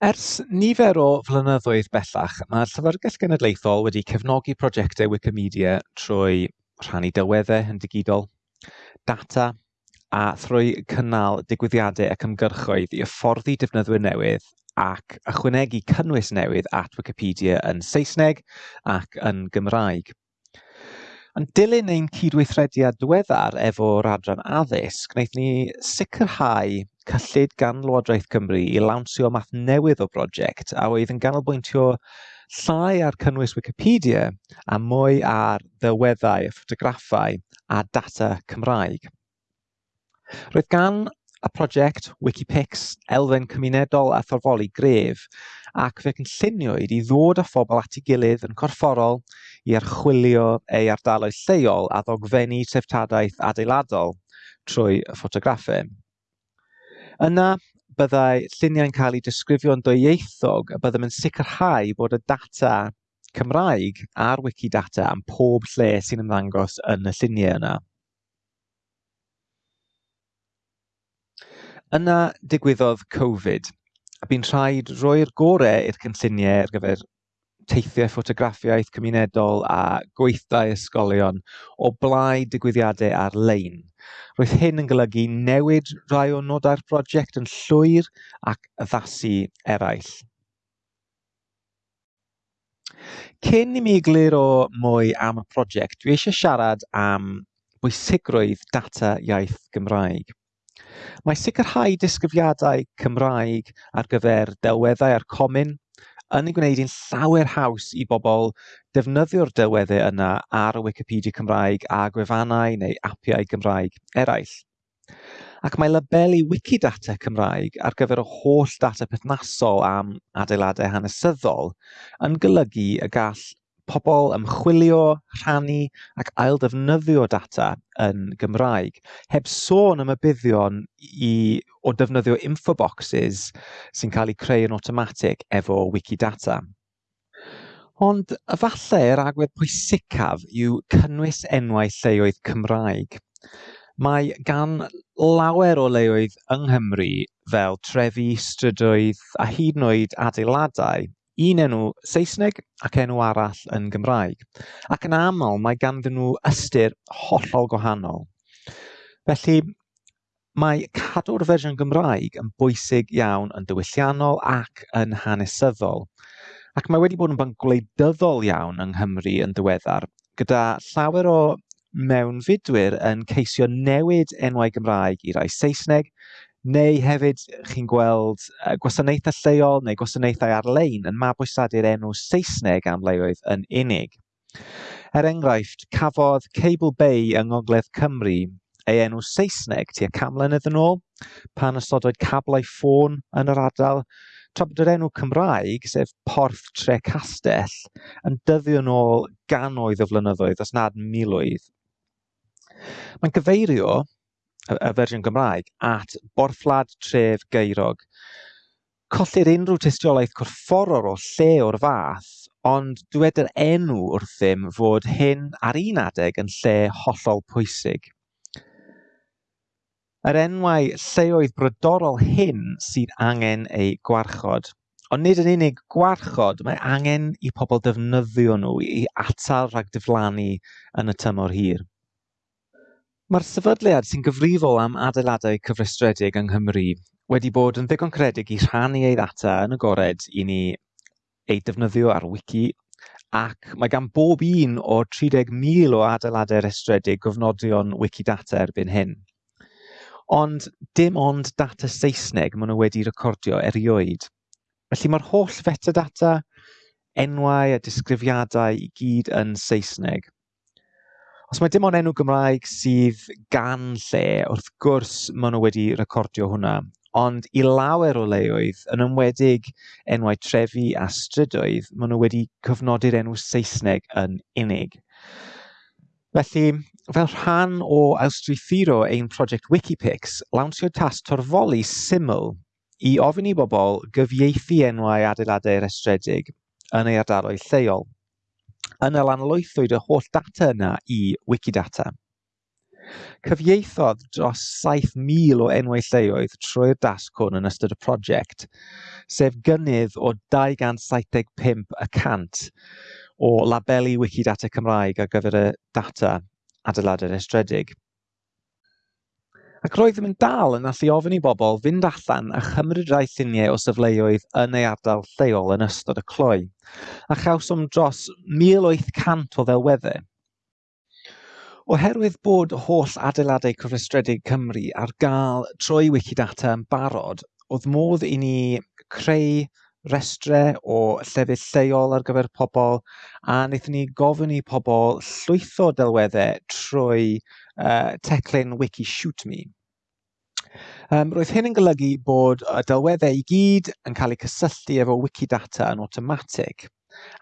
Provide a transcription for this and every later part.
Ers nifer o flynyddoedd bellach, mae'r Llyfrgell Genedlaethol wedi cefnogi prosiectau Wikimedia trwy rhannu delweddau yn digidol, data, a thrwy cynnal digwyddiadau ac ymgyrchoedd i hyfforddi defnyddwyr newydd ac ychwanegu cynnwys newydd at Wikipedia yn Saesneg ac yn Gymraeg. Yn dilyn ein cydweithrediad diweddar efo'r Adran Addysg, wnaethon ni sicrhau cyllid gan Lywodraeth Cymru i lawnsio math newydd o brosiect a oedd yn ganolbwyntio llai ar cynnwys Wikipedia a mwy ar ddelweddau, ffotograffau a data Cymraeg. Roedd gan y prosiect Wikipix elfen cymunedol a thorfoli gref ac fe cynlluniwyd i ddod â phobl at ei gilydd yn corfforol i archwilio ei ardaloedd lleol a ddogfennu treftadaeth adeiladol trwy ffotograffau. Yna byddai lluniau'n cael eu disgrifio'n dwyieithog a byddem yn sicrhau bod y data Cymraeg a'r Wikidata am pob lle sy'n ymddangos yn y lluniau yna. Yna digwyddodd Covid a bu'n rhaid rhoi'r gorau i'r cynlluniau ar gyfer teithiau ffotograffiaeth cymunedol a gweithdau ysgolion o blaid digwyddiadau ar-lein. Roedd hyn yn golygu newid rhai o nodau'r brosiect yn llwyr ac addasu eraill. Cyn i mi egluro mwy am y prosiect, dwi eisiau siarad am bwysigrwydd data iaith Gymraeg. Mae sicrhau disgyfliadau Cymraeg ar gyfer delweddau a'r comin yn ei gwneud hi'n llawer haws i bobl defnyddio'r delweddau yna ar y Wikipedia Cymraeg a gwefannau neu apiau Gymraeg eraill. Ac mae labelu Wikidata Cymraeg ar gyfer y holl data perthnasol am adeiladau hanesyddol yn golygu y gall pobl ymchwilio, rhannu ac aildefnyddio data yn Gymraeg, heb sôn am y buddion i, o defnyddio infoboxes sy'n cael eu creu yn automatic efo Wikidata. Ond efallai'r agwedd pwysicaf yw cynnwys enwau lleoedd Cymraeg. Mae gan lawer o leoedd yng Nghymru fel trefi, strydoedd a hyd yn oed adeiladau un enw Saesneg ac enw arall yn Gymraeg, ac yn aml mae ganddyn nhw ystyr hollol gwahanol. Felly, mae cadw'r fersiwn Gymraeg yn bwysig iawn yn diwylliannol ac yn hanesyddol. Ac mae wedi bod yn banc gwleidyddol iawn yng Nghymru yn diweddar, gyda llawer o mewnfudwyr yn ceisio newid enwau Gymraeg i rai Saesneg neu hefyd chi'n gweld gwasanaethau lleol neu gwasanaethau ar-lein yn mabwysadu'r enw Saesneg am leoedd yn unig. Er enghraifft, cafodd Cable Bay yng Ngogledd Cymru ei enw Saesneg tua camlynedd yn ôl, pan ystodwyd cablau ffôn yn yr ardal, tra bod yr enw Cymraeg, sef Porth Tre Castell, yn dyddio yn ôl ganoedd o flynyddoedd, os nad miloedd. Mae'n gyfeirio y fersiwn Gymraeg at borthladd tref Geirog. Colli'r unrhyw tystiolaeth corfforol o lle o'r fath, ond dywed yr enw wrth ddim fod hyn ar un adeg yn lle hollol pwysig. Yr enwau lleoedd brydorol hyn sydd angen eu gwarchod. Ond nid yn unig gwarchod, mae angen i pobl defnyddio nhw i atal rhag diflannu yn y tymor hir. Mae'r sefydliad sy'n gyfrifol am adeiladau cyfrestredig yng Nghymru wedi bod yn ddigon credig i rhannu ei ddata yn agored i ni ei defnyddio ar wiki ac mae gan bob un o 30,000 o adeiladau restredig gofnodion Wikidata erbyn hyn. Ond dim ond data Saesneg maen nhw wedi recordio erioed. Felly mae'r holl fetadata, enwau a disgrifiadau i gyd yn Saesneg. Os mae dim ond enw Gymraeg sydd gan lle, wrth gwrs maen nhw wedi recordio hwnna, ond i lawer o leoedd, yn ymwedig enwau trefi a strydoedd, maen nhw wedi cyfnodi'r enw Saesneg yn unig. Felly, fel rhan o Awstrithiro ein prosiect Wikipix, lawnsio tas torfoli syml i ofyn i bobl gyfieithu enwau adeiladau restredig yn eu ardaloedd lleol yna lanlwythwyd y holl data yna i Wikidata. Cyfieithodd dros 7,000 o enwau lleoedd trwy'r dasgwrn yn ystod y prosiect, sef gynnydd o 275 y cant o labelu Wikidata Cymraeg ar gyfer y data adeiladau estredig. Ac roeddym yn dal yn allu ofyn i bobl fynd allan a chymryd rai lluniau o safleoedd yn ei ardal lleol yn ystod y cloi, a chawsom dros 1,800 o ddelweddau. Oherwydd bod holl adeiladau cyfrestredig Cymru ar gael trwy Wikidata yn barod, oedd modd i ni creu restrau o llefydd lleol ar gyfer pobl a wnaethon ni gofyn i pobl llwytho delweddau trwy uh, teclyn Wiki Shoot Me. Um, roedd hyn yn golygu bod y delweddau i gyd yn cael eu cysylltu efo Wikidata yn automatic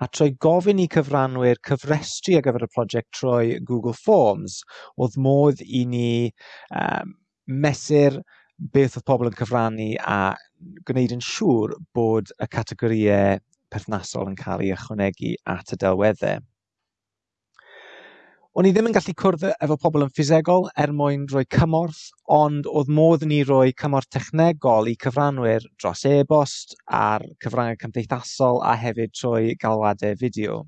a trwy gofyn i cyfranwyr cyfrestru ar gyfer y prosiect trwy Google Forms, oedd modd i ni um, mesur beth oedd pobl yn cyfrannu a gwneud yn siŵr bod y categoriau perthnasol yn cael eu ychwanegu at y delweddau. O'n i ddim yn gallu cwrdd efo pobl yn ffisegol er mwyn rhoi cymorth, ond oedd modd ni roi cymorth technegol i cyfranwyr dros e-bost, ar cyfrangau cymdeithasol a hefyd trwy galwadau fideo.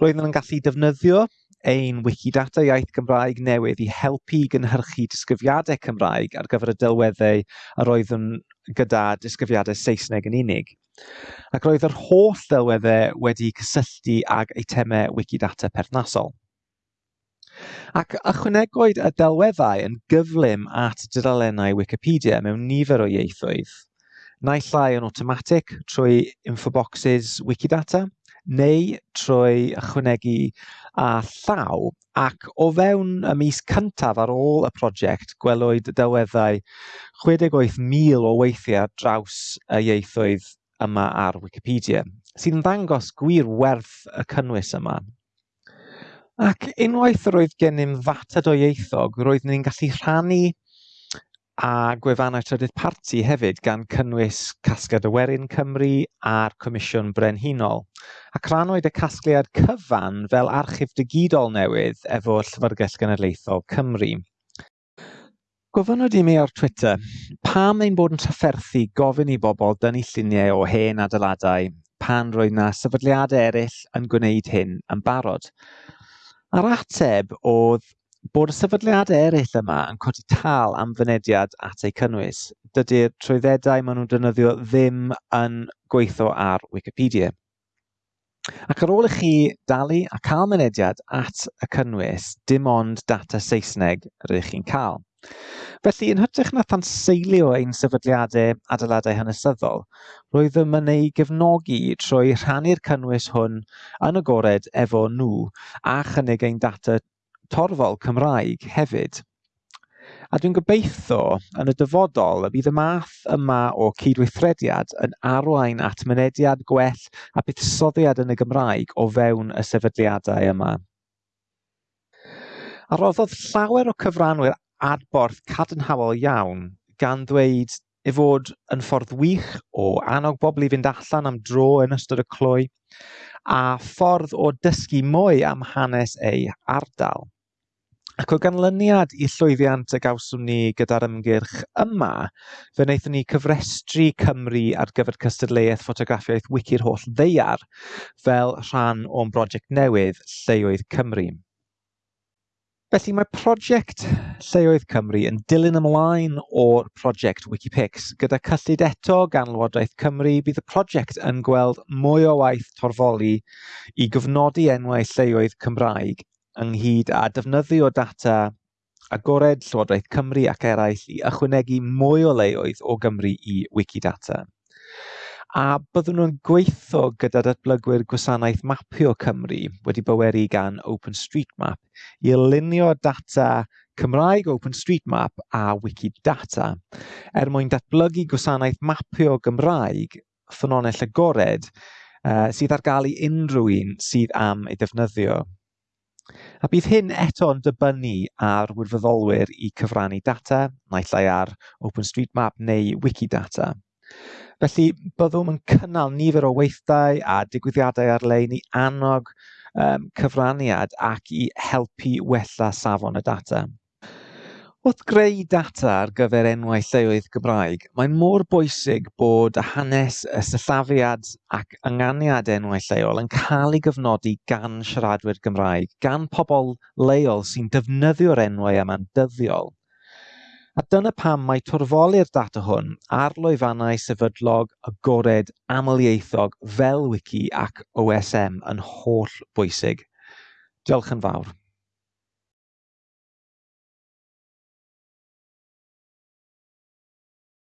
Roedden nhw'n gallu defnyddio ein Wikidata iaith Gymraeg newydd i helpu gynhyrchu disgyfiadau Cymraeg ar gyfer y delweddau a roeddwn gyda disgyfiadau Saesneg yn unig. Ac roedd yr holl ddelweddau wedi cysylltu ag eitemau Wikidata perthnasol. Ac ychwanegwyd y delweddau yn gyflym at dudalennau Wikipedia mewn nifer o ieithoedd naill llai yn automatic trwy infoboxes Wikidata, neu trwy ychwanegu a llaw ac o fewn y mis cyntaf ar ôl y prosiect gwelwyd delweddau 68,000 o weithiau draws y ieithoedd yma ar Wikipedia, sydd yn ddangos gwir werth y cynnwys yma. Ac unwaith yr oedd gennym ddata o roeddwn ni'n gallu rhannu a gwefannau trydydd parti hefyd gan cynnwys Casgliad Werin Cymru a'r Comisiwn Brenhinol. Ac rhanwyd y casgliad cyfan fel archif digidol newydd efo'r Llyfrgell Genedlaethol Cymru. Gofynnwyd i mi o'r Twitter, pam ein bod yn trafferthu gofyn i bobl dynnu lluniau o hen adeiladau pan roedd na sefydliadau eraill yn gwneud hyn yn barod? A'r ateb oedd bod y sefydliadau eraill yma yn codi tal am fynediad at eu cynnwys. Dydy'r trwyddedau maen nhw'n defnyddio ddim yn gweithio ar Wikipedia. Ac ar ôl i chi dalu a cael mynediad at y cynnwys, dim ond data Saesneg rydych chi'n cael. Felly, yn hytrach na thanseilio ein sefydliadau adeiladau hanesyddol, roedd yma ei gefnogi trwy rhannu'r cynnwys hwn yn agored efo nhw a chynnig ein data torfol Cymraeg hefyd. A dwi'n gobeithio yn y dyfodol y bydd y math yma o cydweithrediad yn arwain at mynediad gwell a buddsoddiad yn y Gymraeg o fewn y sefydliadau yma. A roddodd llawer o cyfranwyr adborth cadarnhaol iawn gan ddweud ei fod yn ffordd wych o annog bobl i fynd allan am dro yn ystod y cloi, a ffordd o dysgu mwy am hanes ei ardal. Ac o ganlyniad i llwyddiant y gawswn ni gyda'r ymgyrch yma, fe wnaethon ni cyfrestru Cymru ar gyfer cystadleuaeth ffotograffiaeth wici'r holl ddeiar fel rhan o'n brosiect newydd Lleoedd Cymru. Felly mae prosiect Lleoedd Cymru yn dilyn ymlaen o'r prosiect Wikipix. Gyda cyllid eto gan Lywodraeth Cymru, bydd y prosiect yn gweld mwy o waith torfoli i gyfnodi enwau lleoedd Cymraeg ynghyd â defnyddio data agored Llywodraeth Cymru ac eraill i ychwanegu mwy o leoedd o Gymru i Wikidata. A byddwn nhw'n gweithio gyda datblygwyr gwasanaeth mapio Cymru wedi byweru gan OpenStreetMap i lunio data Cymraeg OpenStreetMap a Wikidata er mwyn datblygu gwasanaeth mapio Gymraeg ffynonell agored uh, sydd ar gael i unrhyw un sydd am ei defnyddio. A bydd hyn eto'n dibynnu ar wirfoddolwyr i cyfrannu data, naill ai ar OpenStreetMap neu Wikidata. Felly byddwm yn cynnal nifer o weithdai a digwyddiadau ar-lein i annog um, cyfraniad ac i helpu wella safon y data. Wrth greu data ar gyfer enwau lleoedd Gymraeg, mae'n mor bwysig bod hanes y sillafiad ac ynganiad enwau lleol yn cael ei gyfnodi gan siaradwyr Gymraeg, gan pobl leol sy'n defnyddio'r enwau yma'n dyddiol. A dyna pam mae torfoli'r data hwn ar lwyfannau sefydlog agored amlieithog fel Wiki ac OSM yn holl bwysig. Diolch yn fawr.